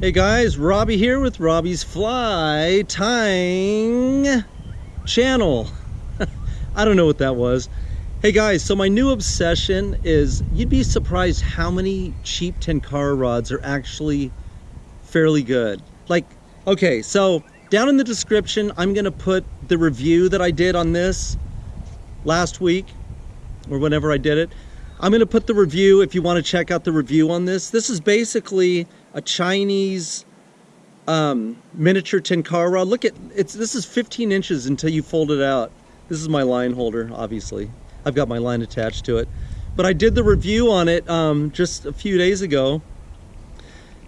Hey guys, Robbie here with Robbie's Fly Tying channel. I don't know what that was. Hey guys, so my new obsession is you'd be surprised how many cheap Tenkara rods are actually fairly good. Like, okay, so down in the description, I'm gonna put the review that I did on this last week or whenever I did it. I'm gonna put the review if you wanna check out the review on this. This is basically a Chinese um, miniature Tenkara. Look at, it's this is 15 inches until you fold it out. This is my line holder, obviously. I've got my line attached to it. But I did the review on it um, just a few days ago.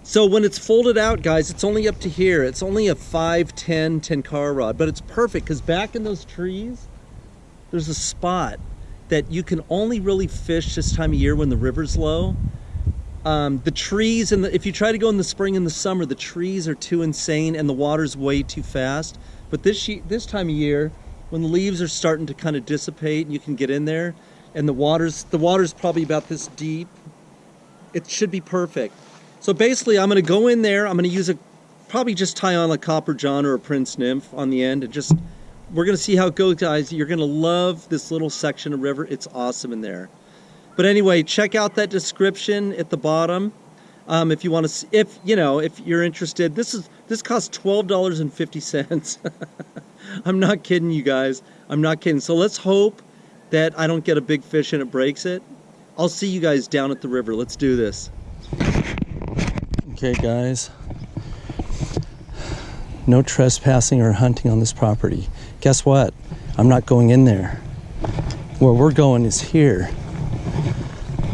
So when it's folded out, guys, it's only up to here. It's only a 5'10 Tenkara rod, but it's perfect because back in those trees, there's a spot that you can only really fish this time of year when the river's low. Um, the trees, and if you try to go in the spring and the summer, the trees are too insane and the water's way too fast. But this, this time of year, when the leaves are starting to kind of dissipate and you can get in there, and the water's, the water's probably about this deep, it should be perfect. So basically, I'm going to go in there, I'm going to use a, probably just tie on a copper john or a prince nymph on the end and just we're going to see how it goes, guys. You're going to love this little section of river. It's awesome in there. But anyway, check out that description at the bottom. Um, if you want to, if you know, if you're interested, this is this costs twelve dollars and fifty cents. I'm not kidding you guys. I'm not kidding. So let's hope that I don't get a big fish and it breaks it. I'll see you guys down at the river. Let's do this. Okay, guys. No trespassing or hunting on this property guess what? I'm not going in there. Where we're going is here.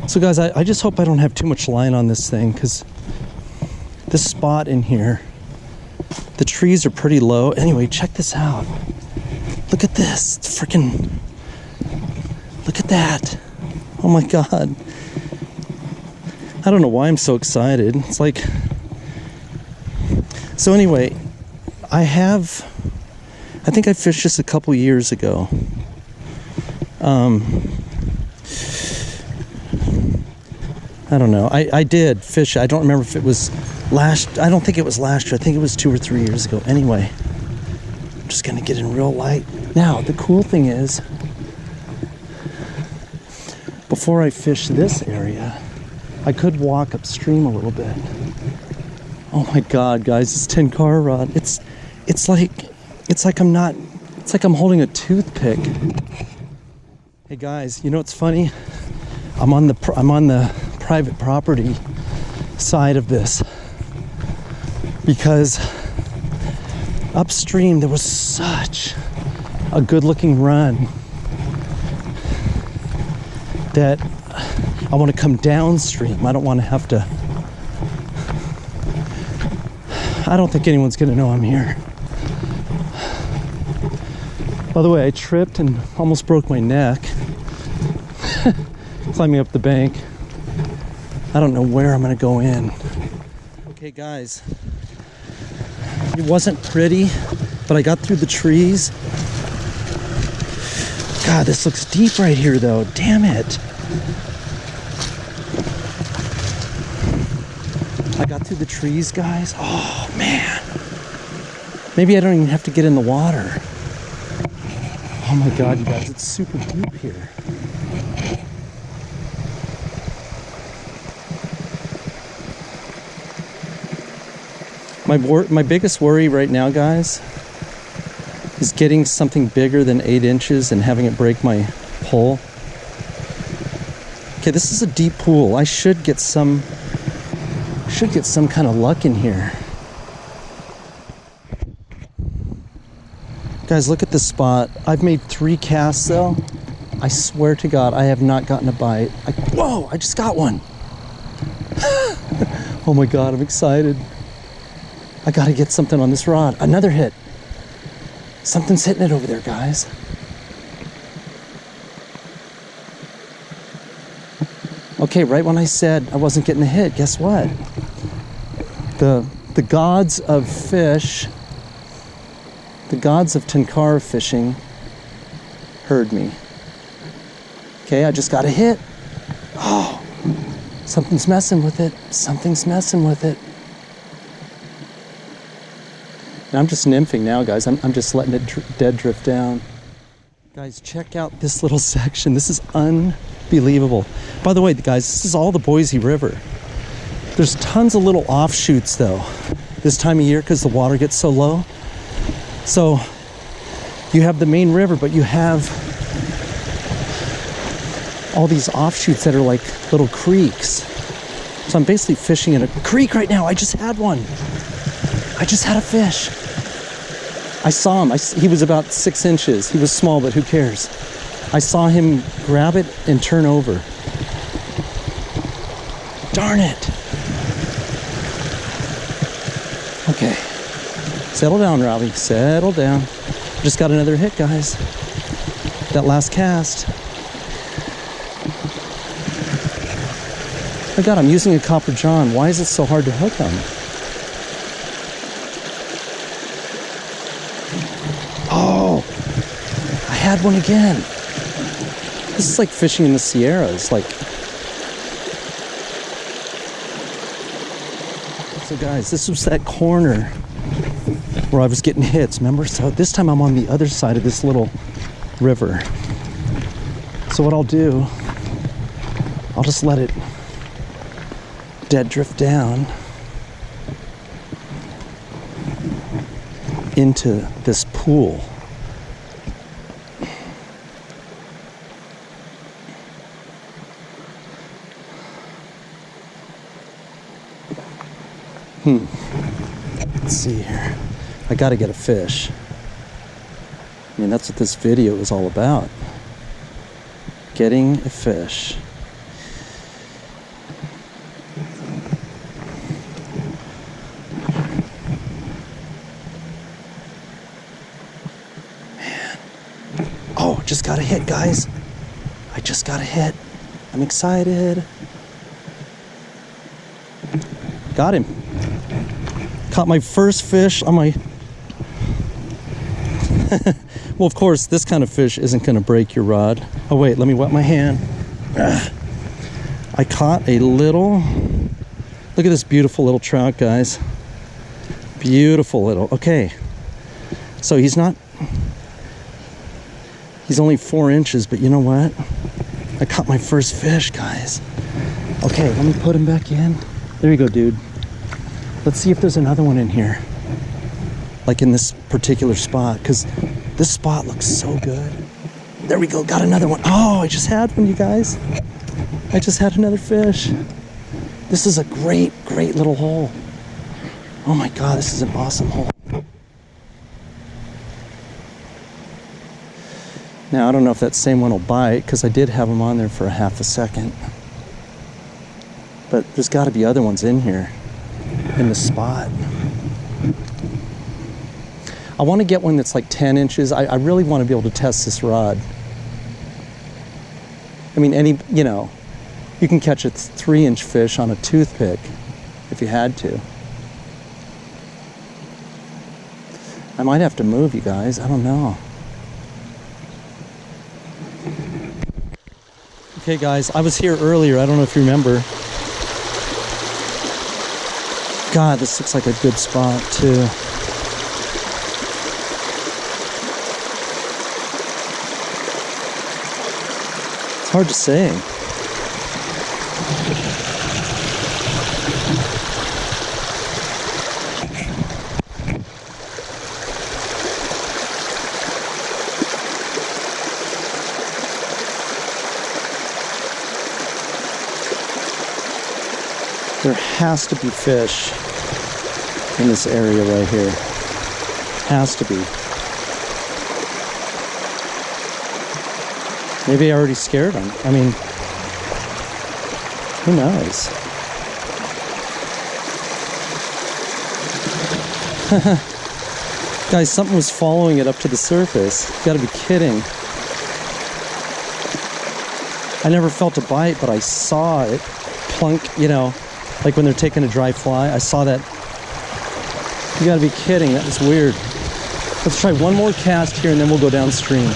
So guys, I, I just hope I don't have too much line on this thing because this spot in here, the trees are pretty low. Anyway, check this out. Look at this. It's freaking, look at that. Oh my God. I don't know why I'm so excited. It's like, so anyway, I have I think I fished this a couple years ago. Um, I don't know. I, I did fish. I don't remember if it was last. I don't think it was last year. I think it was two or three years ago. Anyway, I'm just gonna get in real light. Now, the cool thing is, before I fish this area, I could walk upstream a little bit. Oh my God, guys, this car rod. It's, it's like it's like I'm not, it's like I'm holding a toothpick. Hey guys, you know what's funny? I'm on the, I'm on the private property side of this because upstream there was such a good looking run that I want to come downstream. I don't want to have to. I don't think anyone's going to know I'm here. By the way, I tripped and almost broke my neck climbing up the bank. I don't know where I'm gonna go in. Okay guys, it wasn't pretty, but I got through the trees. God, this looks deep right here though, damn it. I got through the trees, guys. Oh man. Maybe I don't even have to get in the water. Oh my god, you guys, it's super deep here. My, my biggest worry right now, guys, is getting something bigger than eight inches and having it break my pole. Okay, this is a deep pool. I should get some, should get some kind of luck in here. Guys, look at this spot. I've made three casts though. I swear to God, I have not gotten a bite. I, whoa, I just got one. oh my God, I'm excited. I gotta get something on this rod. Another hit. Something's hitting it over there, guys. Okay, right when I said I wasn't getting a hit, guess what? The, the gods of fish the gods of Tenkara fishing heard me. Okay, I just got a hit. Oh, something's messing with it. Something's messing with it. And I'm just nymphing now, guys. I'm, I'm just letting it dr- dead drift down. Guys, check out this little section. This is unbelievable. By the way, guys, this is all the Boise River. There's tons of little offshoots, though, this time of year because the water gets so low. So you have the main river, but you have all these offshoots that are like little creeks. So I'm basically fishing in a creek right now. I just had one. I just had a fish. I saw him. I, he was about six inches. He was small, but who cares? I saw him grab it and turn over. Darn it. Okay. Settle down, Robbie. Settle down. Just got another hit, guys. That last cast. Oh God, I'm using a copper john. Why is it so hard to hook them? Oh, I had one again. This is like fishing in the Sierras. Like, so guys, this was that corner where I was getting hits. Remember? So this time I'm on the other side of this little river. So what I'll do, I'll just let it dead drift down into this pool. Hmm. Let's see here. I got to get a fish. I mean, that's what this video is all about. Getting a fish. Man. Oh, just got a hit, guys. I just got a hit. I'm excited. Got him. Caught my first fish on my. well, of course, this kind of fish isn't going to break your rod. Oh, wait, let me wet my hand. Ugh. I caught a little. Look at this beautiful little trout, guys. Beautiful little. Okay. So he's not He's only four inches, but you know what? I caught my first fish, guys. Okay, let me put him back in. There you go, dude. Let's see if there's another one in here. Like in this particular spot, because this spot looks so good. There we go, got another one. Oh, I just had one, you guys. I just had another fish. This is a great, great little hole. Oh my God, this is an awesome hole. Now, I don't know if that same one will bite because I did have them on there for a half a second. But there's got to be other ones in here in the spot. I want to get one that's like 10 inches. I, I really want to be able to test this rod. I mean, any, you know, you can catch a three inch fish on a toothpick if you had to. I might have to move you guys. I don't know. Okay, guys, I was here earlier. I don't know if you remember. God, this looks like a good spot, too. It's hard to say. There has to be fish in this area right here. Has to be. Maybe I already scared them. I mean, who knows? Guys, something was following it up to the surface. You gotta be kidding. I never felt a bite, but I saw it plunk, you know, like when they're taking a dry fly. I saw that. You gotta be kidding, that was weird. Let's try one more cast here and then we'll go downstream.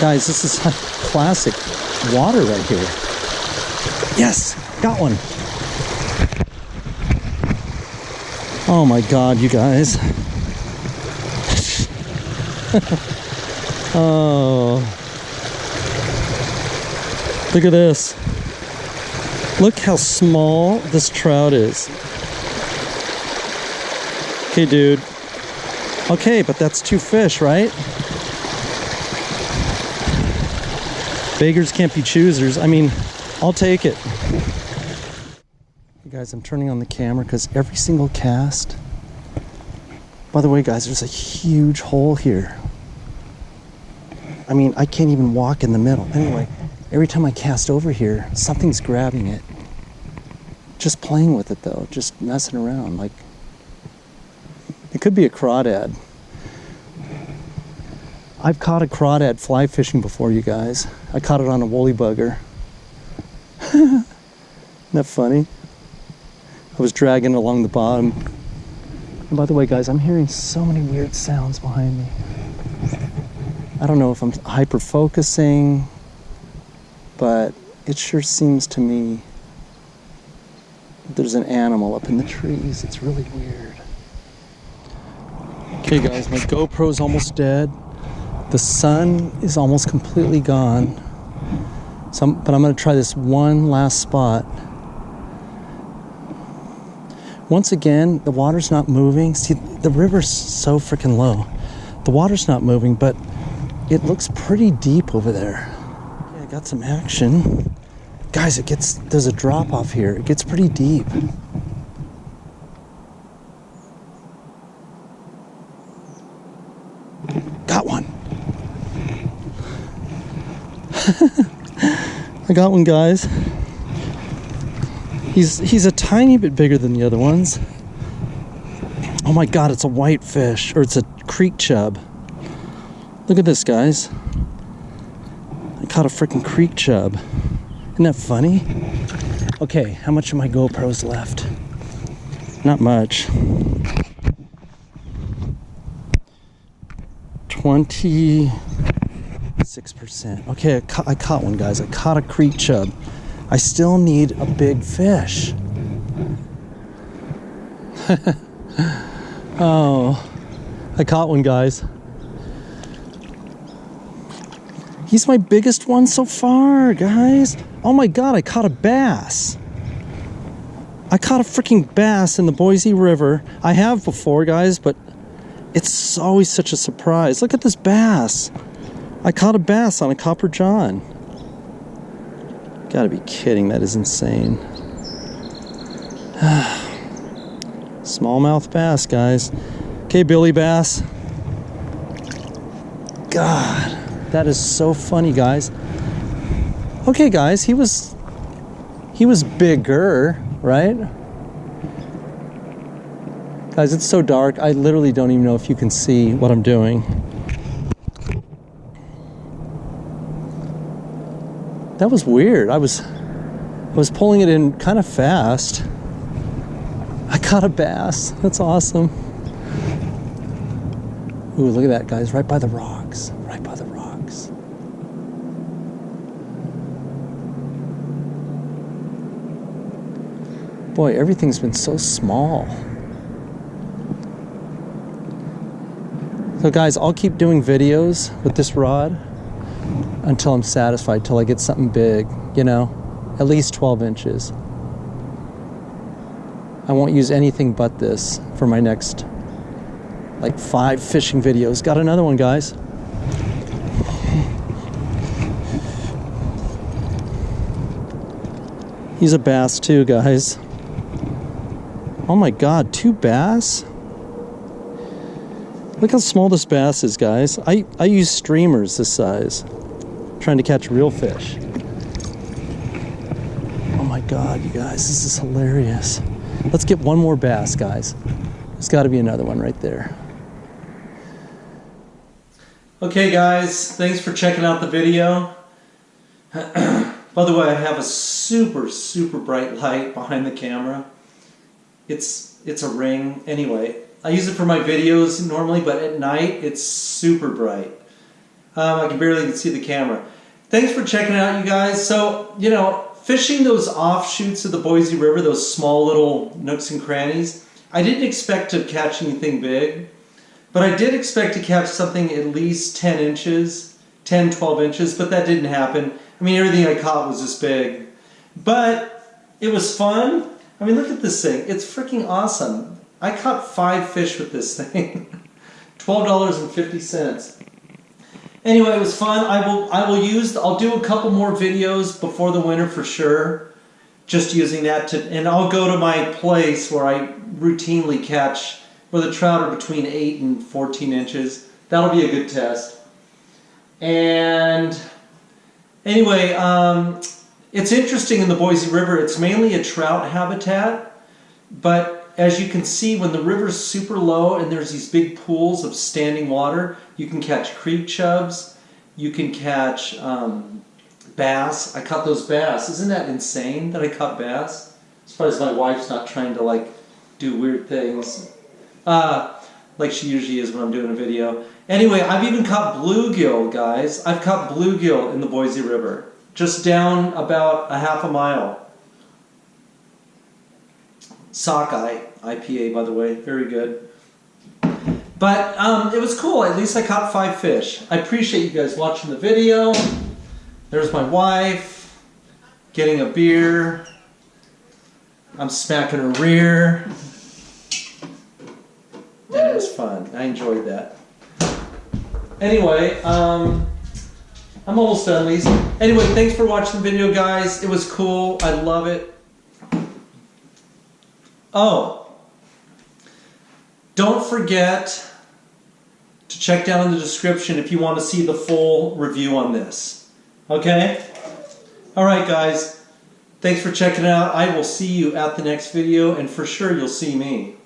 Guys, this is classic water right here. Yes, got one. Oh my god, you guys. oh. Look at this. Look how small this trout is. Okay, dude. Okay, but that's two fish, right? Beggars can't be choosers. I mean, I'll take it. Hey guys, I'm turning on the camera because every single cast. By the way, guys, there's a huge hole here. I mean, I can't even walk in the middle. Anyway, every time I cast over here, something's grabbing it. Just playing with it though, just messing around. Like, it could be a crawdad. I've caught a crawdad fly fishing before, you guys. I caught it on a woolly bugger. Isn't that funny? I was dragging along the bottom. And by the way, guys, I'm hearing so many weird sounds behind me. I don't know if I'm hyper focusing, but it sure seems to me there's an animal up in the trees. It's really weird. Okay, guys, my GoPro's almost dead. The sun is almost completely gone. So I'm, but I'm to try this one last spot. Once again, the water's not moving. See, the river's so freaking low. The water's not moving, but it looks pretty deep over there. Okay, I got some action. Guys, it gets, there's a drop off here. It gets pretty deep. Got one. I got one, guys. He's he's a tiny bit bigger than the other ones. Oh my god, it's a white fish, or it's a creek chub. Look at this, guys. I caught a freaking creek chub. Isn't that funny? Okay, how much of my GoPro's left? Not much. 26%. Okay, I, ca I caught one, guys. I caught a creek chub. I still need a big fish. oh, I caught one, guys. He's my biggest one so far, guys. Oh my god, I caught a bass. I caught a freaking bass in the Boise River. I have before, guys, but it's always such a surprise. Look at this bass. I caught a bass on a Copper John. Gotta be kidding, that is insane. Smallmouth bass, guys. Okay, Billy Bass. God, that is so funny, guys. Okay, guys, he was he was bigger, right? Guys, it's so dark. I literally don't even know if you can see what I'm doing. That was weird. I was I was pulling it in kind of fast. I caught a bass. That's awesome. Ooh, look at that, guys, right by the rocks. Right by the rocks. Boy, everything's been so small. So guys, I'll keep doing videos with this rod until I'm satisfied, till I get something big, you know, at least 12 inches. I won't use anything but this for my next like five fishing videos. Got another one, guys. He's a bass too, guys. Oh my God, two bass? Look how small this bass is, guys. I, I use streamers this size, trying to catch real fish. Oh my God, you guys, this is hilarious. Let's get one more bass, guys. There's got to be another one right there. Okay, guys, thanks for checking out the video. By the way, I have a super, super bright light behind the camera. It's, it's a ring. Anyway, I use it for my videos normally, but at night it's super bright. Um, I can barely see the camera. Thanks for checking out, you guys. So, you know, fishing those offshoots of the Boise River, those small little nooks and crannies, I didn't expect to catch anything big, but I did expect to catch something at least 10 inches, 10, 12 inches, but that didn't happen. I mean, everything I caught was this big. But it was fun. I mean, look at this thing. It's freaking awesome. I caught five fish with this thing. $12.50. Anyway, it was fun. I will I will use I'll do a couple more videos before the winter for sure. Just using that to and I'll go to my place where I routinely catch where the trout are between 8 and 14 inches. That'll be a good test. And anyway, um, it's interesting in the Boise River. It's mainly a trout habitat, but as you can see, when the river's super low and there's these big pools of standing water, you can catch creek chubs, you can catch um, bass. I caught those bass. Isn't that insane that I caught bass? As far as my wife's not trying to like do weird things. Uh, like she usually is when I'm doing a video. Anyway, I've even caught bluegill, guys. I've caught bluegill in the Boise River. Just down about a half a mile. Sockeye IPA, by the way, very good. But um, it was cool. At least I caught five fish. I appreciate you guys watching the video. There's my wife getting a beer. I'm smacking her rear. And it was fun. I enjoyed that. Anyway, um, I'm almost done, Lisa. Anyway, thanks for watching the video, guys. It was cool. I love it. Oh, don't forget to check down in the description if you want to see the full review on this. Okay? Alright guys, thanks for checking out. I will see you at the next video and for sure you'll see me.